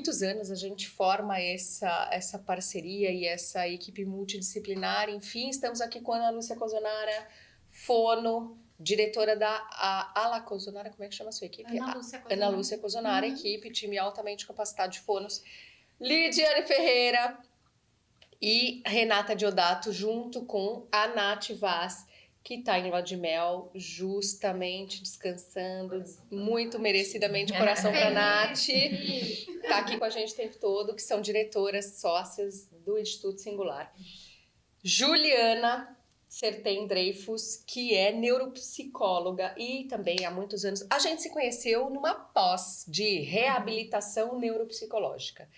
muitos anos a gente forma essa, essa parceria e essa equipe multidisciplinar. Enfim, estamos aqui com a Ana Lúcia Cozonara, fono, diretora da Ala Cozonara, como é que chama a sua equipe? Ana Lúcia Cozonara, Ana Lúcia Cozonara uhum. equipe, time altamente capacitado de fonos. Lidiane Ferreira e Renata Diodato, junto com a Nath Vaz, que está em Lua de Mel, justamente descansando, muito merecidamente, coração para Nath. Está aqui com a gente o tempo todo, que são diretoras, sócias do Instituto Singular. Juliana Sertem Dreyfus, que é neuropsicóloga e também há muitos anos. A gente se conheceu numa pós de reabilitação neuropsicológica.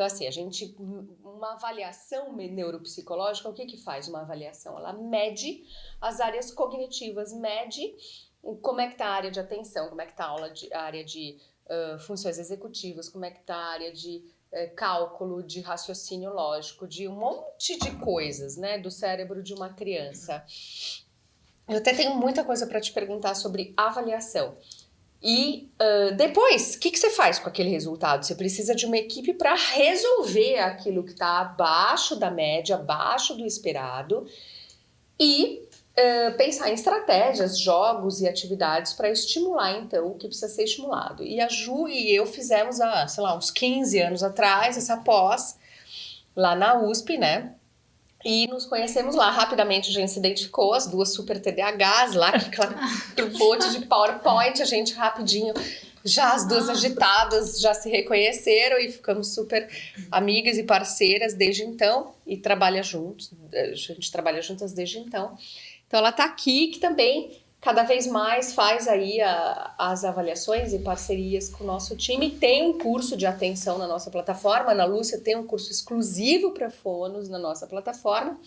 Então, assim, a gente. Uma avaliação neuropsicológica, o que, que faz uma avaliação? Ela mede as áreas cognitivas, mede como é que está a área de atenção, como é que está a, de, a área de uh, funções executivas, como é que está a área de cálculo, de raciocínio lógico, de um monte de coisas, né, do cérebro de uma criança. Eu até tenho muita coisa para te perguntar sobre avaliação. E uh, depois, o que, que você faz com aquele resultado? Você precisa de uma equipe para resolver aquilo que está abaixo da média, abaixo do esperado, e uh, pensar em estratégias, jogos e atividades para estimular, então, o que precisa ser estimulado. E a Ju e eu fizemos, há, sei lá, uns 15 anos atrás, essa pós, lá na USP, né? E nos conhecemos lá. Rapidamente a gente se identificou, as duas super TDAHs lá, que aquela monte de PowerPoint, a gente rapidinho, já as duas agitadas, já se reconheceram e ficamos super amigas e parceiras desde então. E trabalha juntos, a gente trabalha juntas desde então. Então ela está aqui, que também cada vez mais faz aí a, as avaliações e parcerias com o nosso time. Tem um curso de atenção na nossa plataforma. Ana Lúcia tem um curso exclusivo para fonos na nossa plataforma.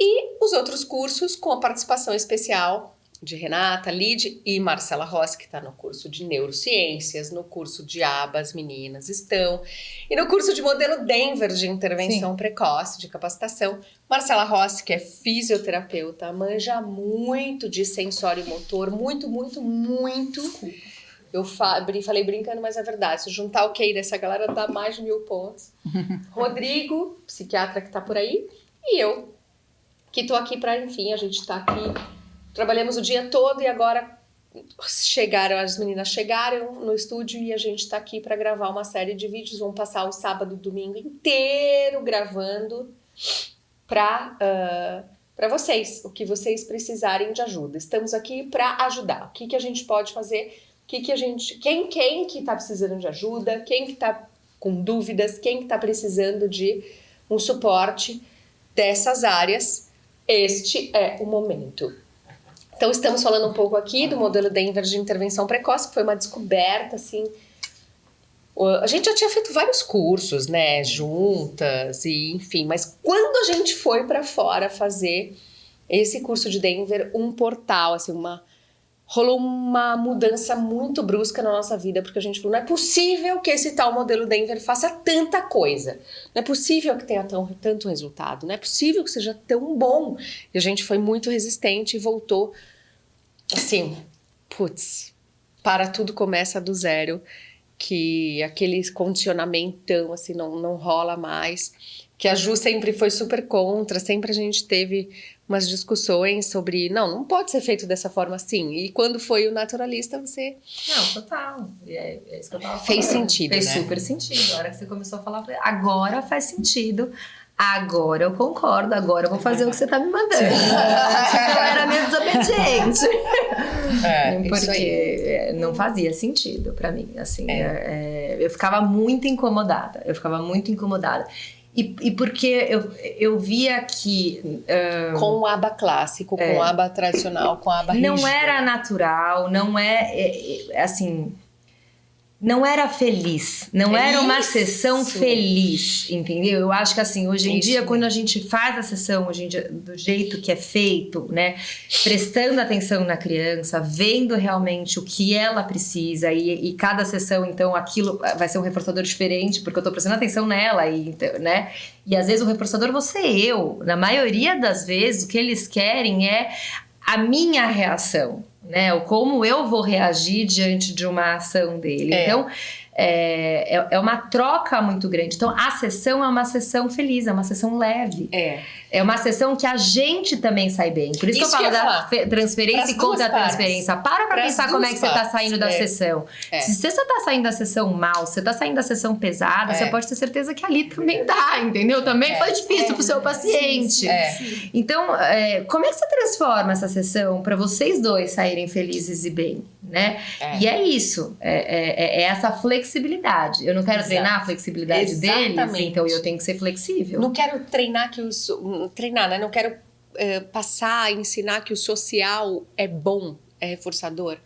E os outros cursos com a participação especial de Renata, Lid e Marcela Rossi, que está no curso de Neurociências, no curso de ABA, as meninas estão, e no curso de modelo Denver de intervenção Sim. precoce, de capacitação. Marcela Rossi, que é fisioterapeuta, manja muito de sensório motor, muito, muito, muito. Eu falei brincando, mas é verdade. Se juntar o QI dessa galera, dá mais de mil pontos. Rodrigo, psiquiatra que está por aí, e eu, que estou aqui para, enfim, a gente está aqui Trabalhamos o dia todo e agora chegaram, as meninas chegaram no estúdio e a gente está aqui para gravar uma série de vídeos. Vamos passar o sábado e domingo inteiro gravando para uh, para vocês, o que vocês precisarem de ajuda. Estamos aqui para ajudar. O que, que a gente pode fazer? Que, que a gente, quem quem que está precisando de ajuda? Quem que está com dúvidas? Quem que está precisando de um suporte dessas áreas? Este é o momento. Então, estamos falando um pouco aqui do modelo Denver de intervenção precoce, que foi uma descoberta, assim. A gente já tinha feito vários cursos, né, juntas, e enfim, mas quando a gente foi para fora fazer esse curso de Denver, um portal, assim, uma rolou uma mudança muito brusca na nossa vida, porque a gente falou, não é possível que esse tal modelo Denver faça tanta coisa, não é possível que tenha tão, tanto resultado, não é possível que seja tão bom. E a gente foi muito resistente e voltou assim, putz, para tudo começa do zero, que aquele condicionamento assim não, não rola mais, que a Ju sempre foi super contra, sempre a gente teve umas discussões sobre, não, não pode ser feito dessa forma assim. E quando foi o naturalista, você. Não, total. É, é isso que eu tava falando. Fez sentido. Fez né? super sentido. A hora que você começou a falar, agora faz sentido. Agora eu concordo, agora eu vou fazer o que você tá me mandando. eu era meio desobediente. É, Porque não fazia sentido para mim. Assim, é. É, eu ficava muito incomodada. Eu ficava muito incomodada. E, e porque eu, eu via que. Um, com o aba clássico, com o é. aba tradicional, com o aba Não rígida. era natural, não é, é, é assim não era feliz, não é era uma sessão feliz, entendeu? Eu acho que assim, hoje em isso. dia, quando a gente faz a sessão hoje em dia, do jeito que é feito, né, prestando atenção na criança, vendo realmente o que ela precisa e, e cada sessão, então, aquilo vai ser um reforçador diferente, porque eu tô prestando atenção nela e, né, e às vezes o reforçador você eu, na maioria das vezes o que eles querem é a minha reação, né? O como eu vou reagir diante de uma ação dele. É. Então, é, é, é, uma troca muito grande. Então, a sessão é uma sessão feliz, é uma sessão leve. É. É uma sessão que a gente também sai bem. Por isso, isso que eu falo que da transferência e contra transferência. Para pra pensar como é que você tá saindo da é. sessão. É. Se você tá saindo da sessão mal, você tá saindo da sessão pesada, é. você pode ter certeza que ali também dá, entendeu? Também é. foi difícil pro seu paciente. Então, como é que você transforma essa sessão para vocês dois saírem felizes e bem? Né? E é isso. É, essa flexibilidade. Eu não quero Exato. treinar a flexibilidade Exatamente. deles, então eu tenho que ser flexível. Não quero treinar que os treinar, né? Não quero uh, passar, ensinar que o social é bom, é reforçador.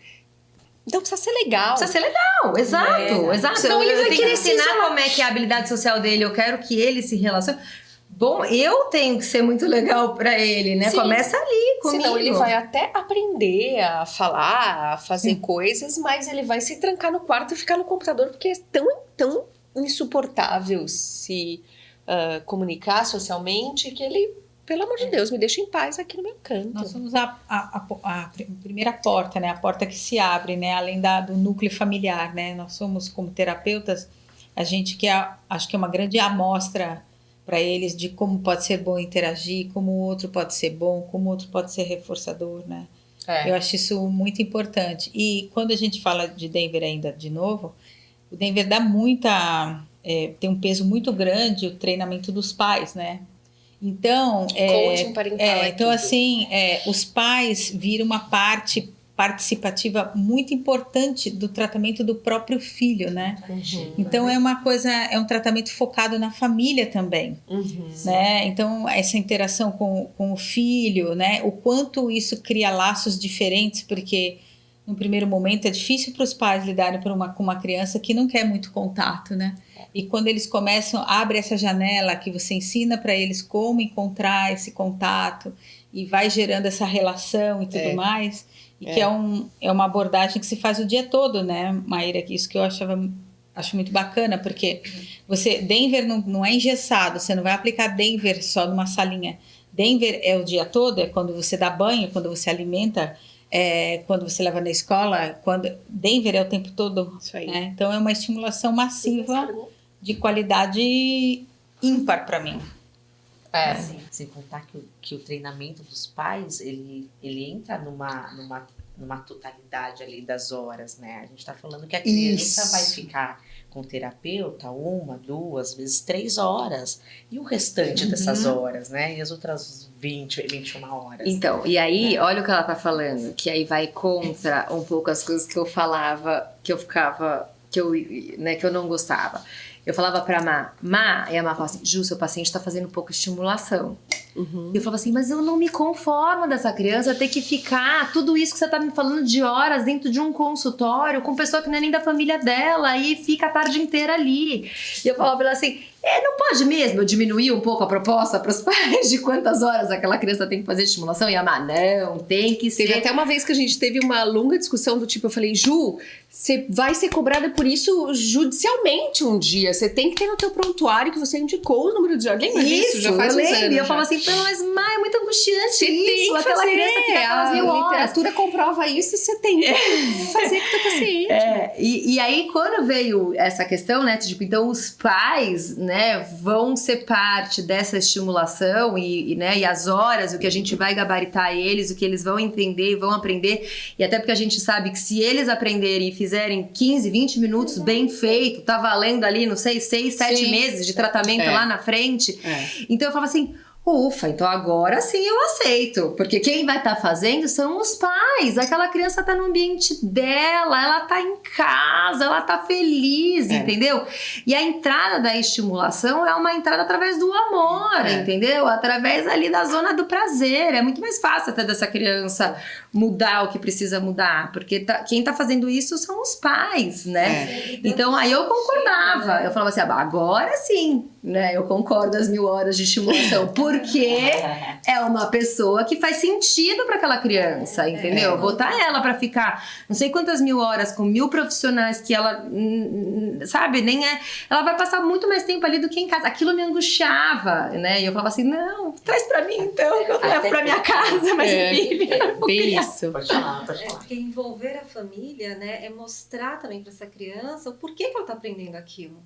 Então precisa ser legal. Precisa ser legal, exato, é. exato. Então ele vai querer ensinar como é que é a habilidade social dele. Eu quero que ele se relacione. Bom, eu tenho que ser muito legal para ele, né? Sim. Começa ali comigo. Senão ele vai até aprender a falar, a fazer coisas, mas ele vai se trancar no quarto e ficar no computador porque é tão, tão insuportável se uh, comunicar socialmente, que ele, pelo amor de é. Deus, me deixa em paz aqui no meu canto. Nós somos a, a, a, a primeira porta, né? A porta que se abre, né? Além da, do núcleo familiar, né? Nós somos, como terapeutas, a gente que é, acho que é uma grande amostra para eles de como pode ser bom interagir, como o outro pode ser bom, como o outro pode ser reforçador, né? É. Eu acho isso muito importante. E quando a gente fala de Denver ainda de novo, o Denver dá muita é, tem um peso muito grande o treinamento dos pais, né? Então, é, é, então assim, é, os pais viram uma parte participativa muito importante do tratamento do próprio filho, né? Uhum. Então é uma coisa, é um tratamento focado na família também, uhum. né? Então essa interação com, com o filho, né? O quanto isso cria laços diferentes, porque no primeiro momento é difícil para os pais lidarem uma, com uma criança que não quer muito contato, né? E quando eles começam, abre essa janela que você ensina para eles como encontrar esse contato e vai gerando essa relação e tudo é. mais. E é. que é, um, é uma abordagem que se faz o dia todo, né, Maíra? Isso que eu achava acho muito bacana, porque você Denver não, não é engessado, você não vai aplicar Denver só numa salinha. Denver é o dia todo, é quando você dá banho, quando você alimenta, é, quando você leva na escola, quando Denver é o tempo todo. Né? Então é uma estimulação massiva de qualidade ímpar para mim. É. Assim, sem contar que o, que o treinamento dos pais, ele, ele entra numa, numa, numa totalidade ali das horas, né? A gente está falando que a criança Isso. vai ficar com o terapeuta uma, duas, vezes três horas. E o restante uhum. dessas horas, né? E as outras 20, 21 horas. Então, e aí, né? olha o que ela tá falando, que aí vai contra um pouco as coisas que eu falava, que eu ficava, que eu, né, que eu não gostava. Eu falava pra Má, Má, e a Má falava assim, Ju, seu paciente tá fazendo pouca estimulação. Uhum. E eu falava assim, mas eu não me conformo dessa criança ter que ficar tudo isso que você tá me falando de horas dentro de um consultório com pessoa que não é nem da família dela e fica a tarde inteira ali. E eu falava pra ela assim, é, não pode mesmo diminuir um pouco a proposta para os pais de quantas horas aquela criança tem que fazer estimulação e amar? Não, tem que ser. Teve até uma vez que a gente teve uma longa discussão do tipo, eu falei, Ju, você vai ser cobrada por isso judicialmente um dia. Você tem que ter no teu prontuário que você indicou o número de horas. Lembra isso? Já faz eu lembro. E eu falo assim, mas mãe, é muito angustiante você isso. Tem que aquela fazer. criança fica aquelas mil horas. A literatura comprova isso e você tem que é. fazer com o teu paciente. É. E, e aí, quando veio essa questão, né, tipo, então os pais, né, vão ser parte dessa estimulação e, e, né, e as horas, o que a gente vai gabaritar eles, o que eles vão entender, vão aprender. E até porque a gente sabe que se eles aprenderem e fizerem 15, 20 minutos bem feito, tá valendo ali, não sei, 6, 7 meses de tratamento é. lá na frente. É. Então eu falo assim, Ufa, então agora sim eu aceito. Porque quem vai estar tá fazendo são os pais. Aquela criança está no ambiente dela, ela está em casa, ela está feliz, é. entendeu? E a entrada da estimulação é uma entrada através do amor, é. entendeu? Através ali da zona do prazer. É muito mais fácil até dessa criança mudar o que precisa mudar. Porque tá, quem está fazendo isso são os pais, né? É. Então aí eu concordava. Eu falava assim, ah, agora sim, né? Eu concordo as mil horas de estimulação. Por porque é uma pessoa que faz sentido para aquela criança, entendeu? É. Botar ela para ficar não sei quantas mil horas com mil profissionais que ela, sabe, nem é. Ela vai passar muito mais tempo ali do que em casa. Aquilo me angustiava, né? E eu falava assim: não, traz para mim então, que eu levo para minha casa, mas É, filha. é bem isso. Pode falar, pode É, falar. porque envolver a família, né, é mostrar também para essa criança o porquê que ela está aprendendo aquilo,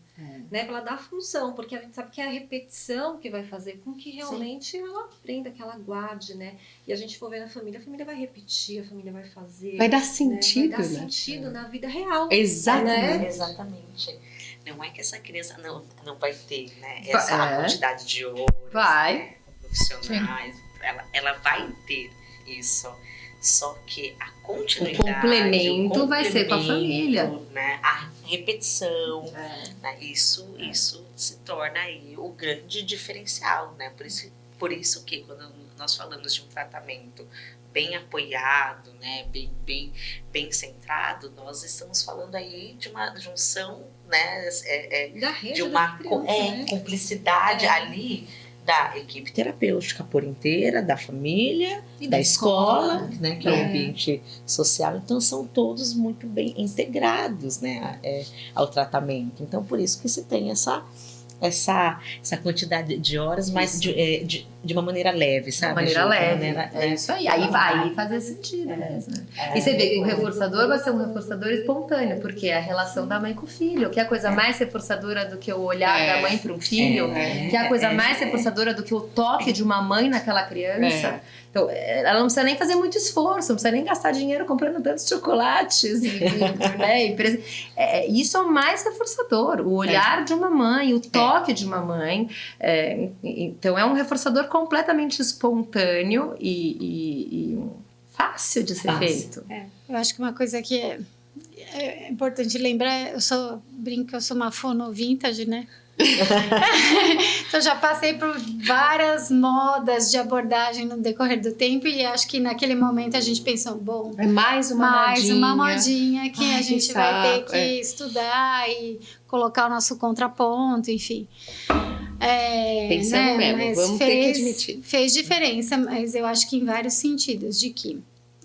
né, para ela dar função, porque a gente sabe que é a repetição que vai fazer com que realmente ela aprenda, que ela guarde, né, e a gente for ver na família, a família vai repetir, a família vai fazer, Vai dar né, sentido, vai dar né? sentido na vida real. Exatamente. Né? Exatamente. Não é que essa criança não, não vai ter, né? Essa é. quantidade de horas. Vai. né, profissionais. Ela, ela vai ter isso. Só que a continuidade. O complemento vai ser com a complemento, família. Né? A repetição. É. né? Isso, isso se torna aí o grande diferencial, né? Por isso, por isso que quando nós falamos de um tratamento bem apoiado, né, bem, bem, bem centrado, nós estamos falando aí de uma junção, né, é, é, de uma criança, é, né? cumplicidade É. ali da equipe terapêutica por inteira, da família e da, Da escola, escola. né, que é. o É. ambiente social. Então são todos muito bem integrados, né, é, ao tratamento. Então por isso que se tem essa essa, essa quantidade de horas, mas de, é, de, de uma maneira leve, sabe? uma maneira Ju? De uma leve. maneira, é isso aí. Aí vai fazer sentido mesmo. E você vê que o reforçador vai ser um reforçador espontâneo, porque é a relação da mãe com o filho. Que é a coisa mais reforçadora do que o olhar É. da mãe para um filho. É. Que é a coisa mais reforçadora do que o toque de uma mãe naquela criança. É. Então, é, ela não precisa nem fazer muito esforço, não precisa nem gastar dinheiro comprando tantos chocolates. E, né, e é, isso é o mais reforçador. O olhar de uma mãe, o toque de uma mãe. É, então, é um reforçador completamente espontâneo e, e- e fácil de ser Fácil. feito. Eu acho que uma coisa que é, é importante lembrar, eu sou brinco que eu sou uma fono vintage, né? então já passei por várias modas de abordagem no decorrer do tempo e acho que naquele momento a gente pensou, bom, É mais uma mais modinha. uma modinha que Ai, a que gente vai ter que é. estudar e colocar o nosso contraponto, enfim. É, Pensamos né, mesmo, mas vamos ter que fez- admitir. Fez diferença, mas eu acho que em vários sentidos, de que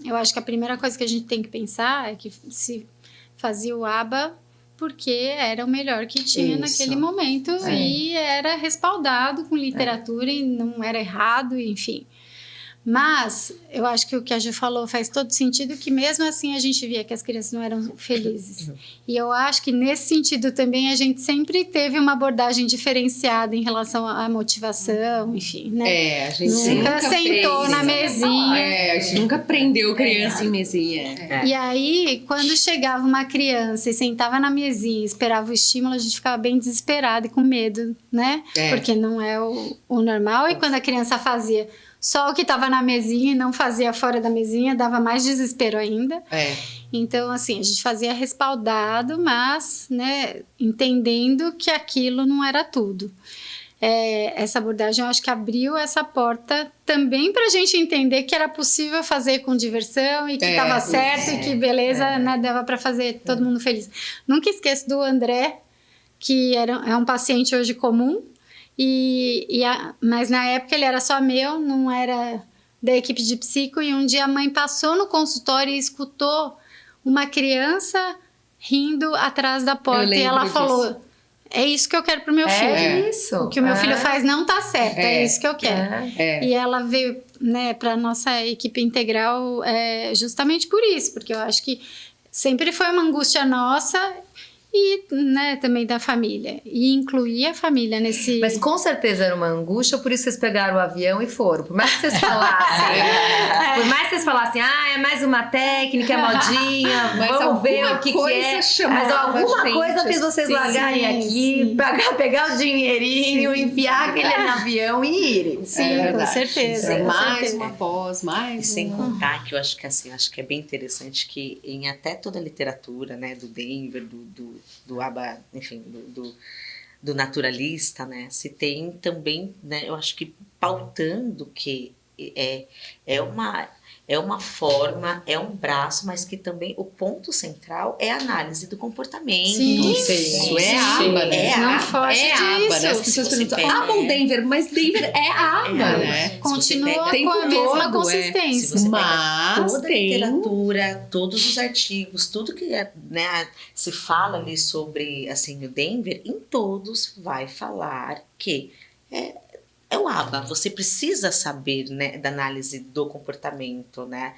eu acho que a primeira coisa que a gente tem que pensar é que se fazia o ABA porque era o melhor que tinha Isso. naquele momento É. e era respaldado com literatura e não era errado, enfim. Mas eu acho que o que a Ju falou faz todo sentido, que mesmo assim a gente via que as crianças não eram felizes. E eu acho que nesse sentido também a gente sempre teve uma abordagem diferenciada em relação à motivação, enfim, né? É, a gente Nunca sentou fez. na mesinha. É, a gente nunca prendeu criança em mesinha. É. E aí, quando chegava uma criança e sentava na mesinha e esperava o estímulo, a gente ficava bem desesperado e com medo, né? É. Porque não é o, o normal. E quando a criança fazia só o que estava na mesinha e não fazia fora da mesinha, dava mais desespero ainda. É. Então, assim, a gente fazia respaldado, mas, né, entendendo que aquilo não era tudo. É, essa abordagem eu acho que abriu essa porta também para a gente entender que era possível fazer com diversão e que É, estava isso, certo e que beleza, né, dava para fazer todo mundo feliz. Nunca esqueço do André, que era, é um paciente hoje comum, e, e a- mas na época ele era só meu, não era da equipe de psico, e um dia a mãe passou no consultório e escutou uma criança rindo atrás da porta e ela disso. falou: É isso que eu quero pro meu filho. É isso. O que o meu É. filho faz não tá certo, é, É. isso que eu quero. É. É. E ela veio né, para nossa equipe integral é, justamente por isso, porque eu acho que sempre foi uma angústia nossa e né, também da família. E incluir a família nesse. Mas com certeza era uma angústia, por isso vocês pegaram o avião e foram. Por mais que vocês falassem, por mais que vocês falassem, ah, é mais uma técnica, é modinha, Mas vamos ver o que, que é. Mas alguma gente, coisa fez vocês assim. largarem Sim, aqui, sim. pegar, pegar o dinheirinho, enfiar aquele no avião e irem. Sim, É com certeza. É com mais certeza. uma pós, E mais sem uma... contar que eu acho que assim, acho que é bem interessante que em até toda a literatura, né, do Denver, do, do, do Aba, enfim, do, do, do naturalista, né, se tem também, né, eu acho que pautando que é, é uma é uma forma, é um braço, mas que também o ponto central é a análise do comportamento. Sim, isso é aba, né? É Não aba. foge É aba, né? As disso. pessoas perguntam, pega- ou Denver? Mas Denver é aba, É, né? Continua você com a mesma todo, é. Se consistência. pega Mas toda a tem- literatura, todos os artigos, tudo que é, né, se fala ali sobre assim, o Denver, em todos vai falar que é, é o ABA. Você precisa saber né, da análise do comportamento, né?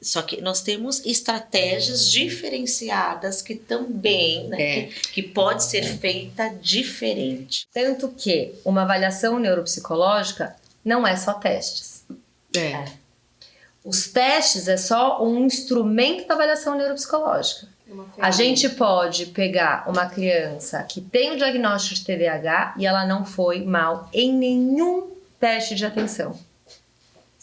Só que nós temos estratégias diferenciadas que também, né, É. que, que pode ser feita diferente. Tanto que uma avaliação neuropsicológica não é só testes. É. Os testes é só um instrumento da avaliação neuropsicológica. A gente pode pegar uma criança que tem o diagnóstico de TDAH e ela não foi mal em nenhum teste de atenção.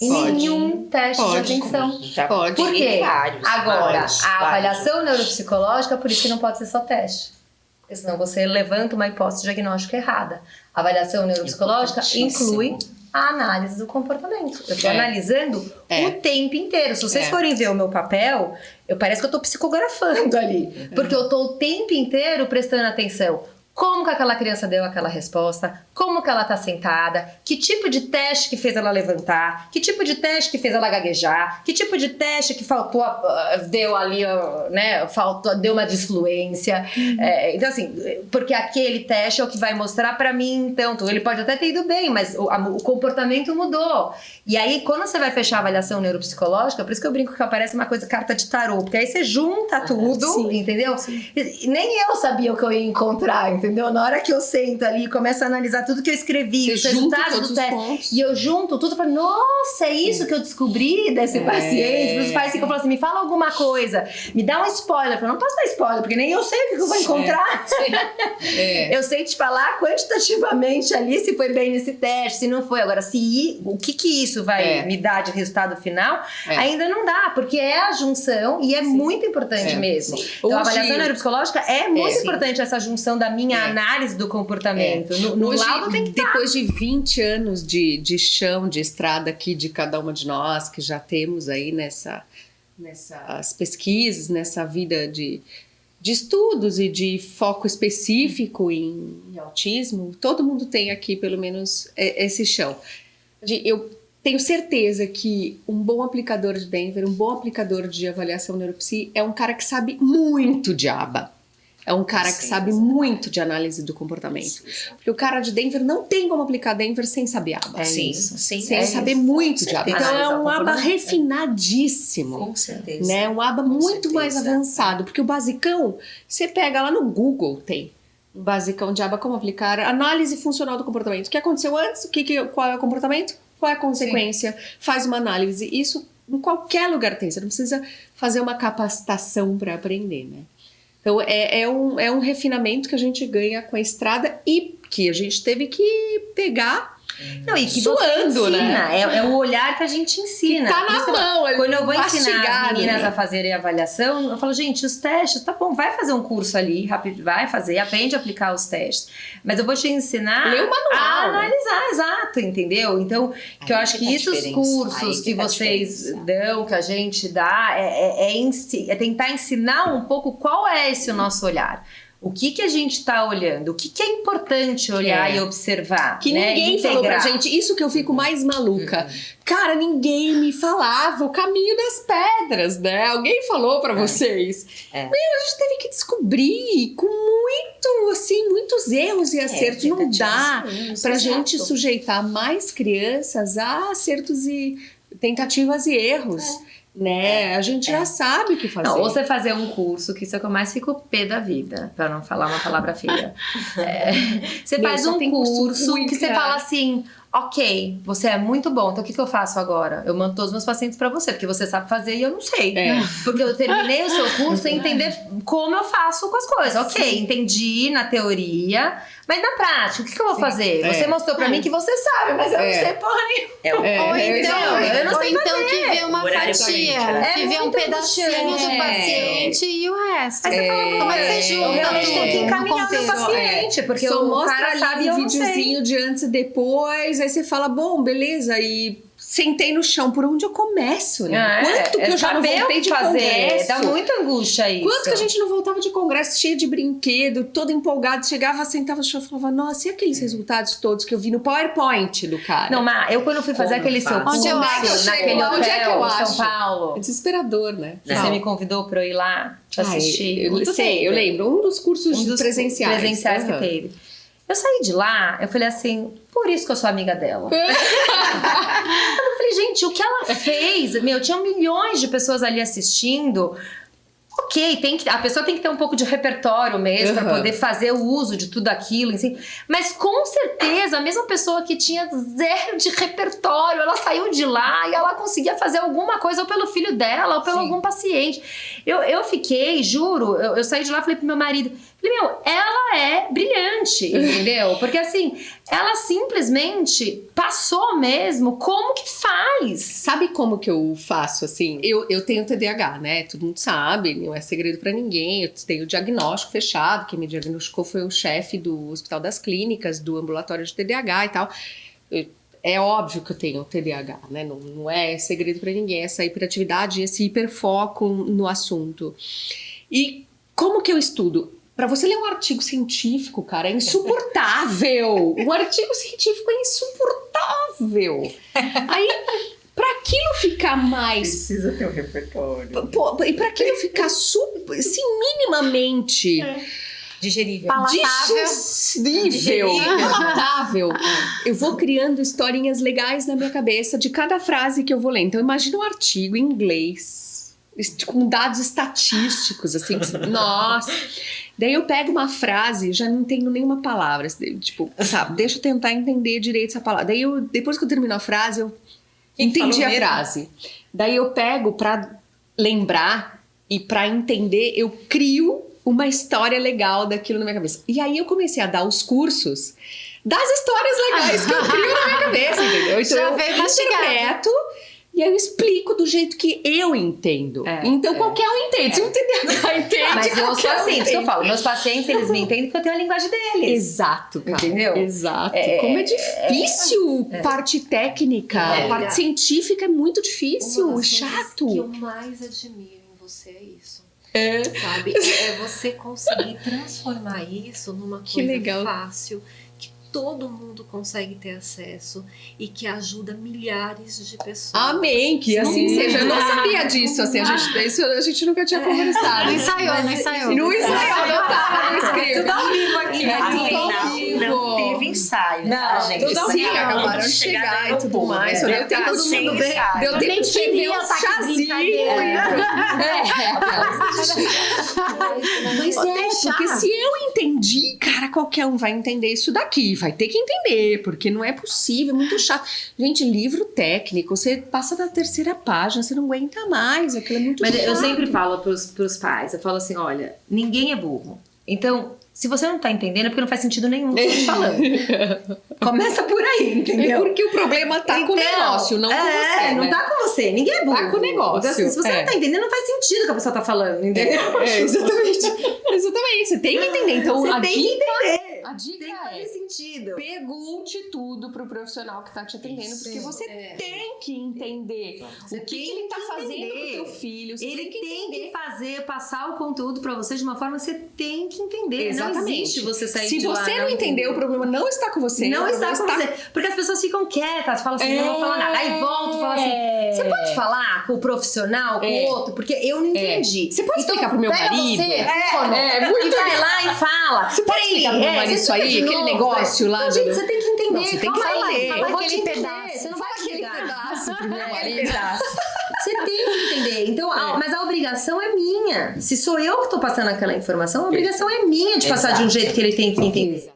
Em Pode. nenhum teste Pode. de atenção. Já Pode. Por quê? Vários, Agora, vários, a vários. avaliação neuropsicológica, por isso que não pode ser só teste. Porque senão você levanta uma hipótese diagnóstica errada. A avaliação neuropsicológica inclui a análise do comportamento. Eu estou É. analisando É. o tempo inteiro. Se vocês É. forem ver o meu papel, eu parece que eu estou psicografando ali. Porque eu estou o tempo inteiro prestando atenção. Como que aquela criança deu aquela resposta? Como que ela tá sentada? Que tipo de teste que fez ela levantar? Que tipo de teste que fez ela gaguejar? Que tipo de teste que faltou, ah, deu ali, ah, né? Faltou, deu uma disfluência. É, então, assim, porque aquele teste é o que vai mostrar pra mim, então. Ele pode até ter ido bem, mas o, a- o comportamento mudou. E aí, quando você vai fechar a avaliação neuropsicológica, por isso que eu brinco que aparece uma coisa, carta de tarô, porque aí você junta tudo, sim, entendeu? E- e Nem eu sabia o que eu ia encontrar, entendeu? Na hora que eu sento ali e começo a analisar tudo que eu escrevi, Você os resultados do teste. E eu junto tudo falo, nossa, é isso que eu descobri desse É. paciente. Os pais ficam falando assim, me fala alguma coisa, me dá um spoiler. Eu falo, não posso dar spoiler, porque nem eu sei o que eu vou encontrar. É. Eu sei te falar quantitativamente ali se foi bem nesse teste, se não foi. Agora, se o que que isso vai É. me dar de resultado final, É. ainda não dá, porque é a junção e é muito importante É. mesmo. Sim. Então, a avaliação neuropsicológica é muito sim. importante essa junção da minha É. análise do comportamento. No, no Hoje, laudo tem que estar. depois de 20 anos de, de chão, de estrada aqui de cada uma de nós, que já temos aí nessa, nessas pesquisas, nessa vida de, de estudos e de foco específico em, em autismo, todo mundo tem aqui pelo menos é, esse chão. De- eu tenho certeza que um bom aplicador de Denver, um bom aplicador de avaliação neuropsi é um cara que sabe muito de aba. É um cara que Sim, sabe muito de análise do comportamento. Porque o cara de Denver não tem como aplicar Denver sem saber aba. É sim, isso. sim, sem é saber isso. muito de aba. Então é um aba comportamento. refinadíssimo. Com certeza. Né? Um aba Com muito mais certeza. avançado. Porque o basicão, você pega lá no Google, tem. Um basicão de aba como aplicar análise funcional do comportamento. O que aconteceu antes? O que, que- qual é o comportamento? Qual é a consequência? Faz uma análise. Isso em qualquer lugar tem. Você não precisa fazer uma capacitação para aprender, né? Então é, é, um, é um refinamento que a gente ganha com a estrada e que a gente teve que pegar Não, e que Suando, você ensina. né? É, é o olhar que a gente ensina. tá Por isso que na eu- mão. ali, Quando eu vou ensinar as meninas né? a fazerem avaliação, eu falo, gente, os testes, tá bom, vai fazer um curso ali, rápido, vai fazer, aprende a aplicar os testes. Mas eu vou te ensinar Lê o manual, a exato, entendeu? Então, que eu Aí acho que que tá isso, os diferença. cursos Aí que, que tá vocês dão, que a gente dá, é, é, é é tentar ensinar um pouco qual é esse o nosso olhar. O que, que a gente está olhando? O que, que é importante olhar É. e observar? Que né? ninguém falou pra Integrar. gente. Isso que eu fico mais maluca. Cara, ninguém me falava o caminho das pedras, né? Alguém falou pra vocês. É. Meu, a gente teve que descobrir com muito, assim, muitos erros e acertos. Não dá pra gente sujeitar mais crianças a acertos e tentativas e erros. Né? A gente já sabe o que fazer. Não, ou você fazer um curso, que isso é o que eu mais fico pé da vida, pra não falar uma palavra feia. É, você Meu, faz um curso curso que você fala assim, ok, você é muito bom, então o que, que eu faço agora? Eu mando todos os meus pacientes pra você, porque você sabe fazer e eu não sei. É. Porque eu terminei o seu curso sem entender como eu faço com as coisas. Ok, entendi na teoria, mas na prática, o que, que eu vou fazer? É. Você mostrou pra mim que você sabe, mas eu É. não sei porra nenhuma. É o É, Ou é, então, eu não ou sei então que vê uma Horário fatia, diferente, né? que É vê um pedacinho do paciente e o resto. Aí você fala, Como é que você É, junta Eu realmente tenho que encaminhar meu contexto? paciente, porque Só o mostra cara sabe eu um videozinho de antes e depois, aí você fala, bom, beleza, e sentei no chão, por onde eu começo, né? Ah, é, Quanto que é eu já não voltei que de fazer. congresso? Dá muita angústia isso. Quanto que a gente não voltava de congresso cheio de brinquedo, todo empolgado, chegava, sentava no chão e falava, nossa, e aqueles resultados todos que eu vi no PowerPoint do cara? Não, mas eu quando fui fazer Como aquele seu curso Onde eu acho? naquele Onde hotel é que eu em acho? São Paulo, É desesperador, né? que você me convidou pra eu ir lá te Ai, assistir. eu Muito sei, eu lembro. Um dos cursos um dos presenciais. presenciais Aham. que teve. Eu saí de lá, eu falei assim, por isso que eu sou amiga dela. eu falei, gente, o que ela fez? Meu, tinha milhões de pessoas ali assistindo. Ok, tem que, a pessoa tem que ter um pouco de repertório mesmo pra Aham. poder fazer o uso de tudo aquilo, assim. Mas com certeza, a mesma pessoa que tinha zero de repertório, ela saiu de lá e ela conseguia fazer alguma coisa ou pelo filho dela ou pelo Sim. algum paciente. Eu, eu fiquei, juro, eu, eu saí de lá e falei pro meu marido, meu, ela é brilhante, entendeu? Porque assim, ela simplesmente passou mesmo como que faz. Sabe como que eu faço assim? Eu, eu tenho TDAH, né? Todo mundo sabe, não é segredo pra ninguém. Eu tenho o diagnóstico fechado. Quem me diagnosticou foi o chefe do Hospital das Clínicas, do ambulatório de TDAH e tal. É óbvio que eu tenho TDAH, né? Não, não é segredo pra ninguém essa hiperatividade, esse hiperfoco no assunto. E como que eu estudo? Pra você ler um artigo científico, cara, é insuportável. Um artigo científico é insuportável. Aí, pra aquilo ficar mais. Precisa ter um repertório. Pô, e pra aquilo ficar super, assim, minimamente Digerível. Palatável. digestível, palatável, eu vou criando historinhas legais na minha cabeça de cada frase que eu vou ler. Então, imagina um artigo em inglês, com dados estatísticos, assim, que nossa. Daí eu pego uma frase, já não tenho nenhuma palavra, assim, tipo, sabe, deixa eu tentar entender direito essa palavra. Daí eu, depois que eu termino a frase, eu Quem que entendi a mesmo? frase. Daí eu pego pra lembrar e pra entender, eu crio uma história legal daquilo na minha cabeça. E aí eu comecei a dar os cursos das histórias legais que eu crio na minha cabeça, entendeu? Então Já eu interpreto e aí eu explico do jeito que eu entendo. É, então é. qualquer um entende. Se um TDAH entende, Mas eu sou um assim, isso que eu falo. Meus pacientes, eles me entendem porque eu tenho a linguagem deles. Exato, cara. Entendeu? Exato. É, Como é difícil parte técnica, É. parte científica é muito difícil, Uma das chato. que eu mais admiro em você é isso. É. Sabe? É você conseguir transformar isso numa Que coisa legal. fácil, que todo mundo consegue ter acesso e que ajuda milhares de pessoas. Amém, que assim Sim. seja. Eu não sabia disso, assim, a gente, isso a gente nunca tinha conversado. Não ensaiou, não ensaiou. Não ensaiou, não tava no script. Tudo ao vivo aqui. É tudo não, vivo. não teve ensaio, Não, tá, gente? tudo ao Sim, vivo. acabaram de chegar e tudo mais. Deu tempo de Sem ensaio. Deu Eu tempo de queria um tá chazinho. brincadeira. Mas é, porque se eu entendi, cara, qualquer um vai entender isso daqui. Vai ter que entender, porque não é possível, é muito chato. Gente, livro técnico, você passa na terceira página, você não aguenta mais, aquilo é muito Mas chato. eu sempre falo pros, pros pais, eu falo assim, olha, ninguém é burro. Então, se você não tá entendendo, é porque não faz sentido nenhum o que eu tô te falando. Começa por aí, É entendeu? porque o problema tá com o Então, negócio, não com é, você. não né? tá com você, ninguém é burro. Tá com o negócio, Então, assim, se você é. não tá entendendo, não faz sentido o que a pessoa tá falando, entendeu? É, exatamente. exatamente. Você tem que entender. Então, Você a tem que entender. A dica Tem que é fazer sentido. pergunte tudo pro profissional que tá te atendendo, porque você É. tem que entender Você o que, que ele tá que fazendo entender. com teu filho. Você Ele tem que tem entender. que fazer, passar o conteúdo pra você de uma forma que você tem que entender. Não Exatamente. existe você sair Se de lá você não entendeu, o problema não está com você. Não está com você. Porque as pessoas ficam quietas, falam assim, É. não vou falar nada. Aí volta e fala assim, você pode falar com o profissional, com É. o outro? Porque eu não entendi. Você pode explicar pro meu marido? Você, É, é, muito E vai lá e fala. Você pode explicar pro meu é, marido isso aí? Aquele negócio é. lá Não, gente, você tem que entender. Não, você tem que falar. Fala aquele pedaço. Você não vai aquele chegar. pedaço pro meu É, marido. Você tem que entender. Então, a- É. mas a obrigação é minha. Se sou eu que tô passando aquela informação, a obrigação é minha de passar de um jeito que ele tem que entender.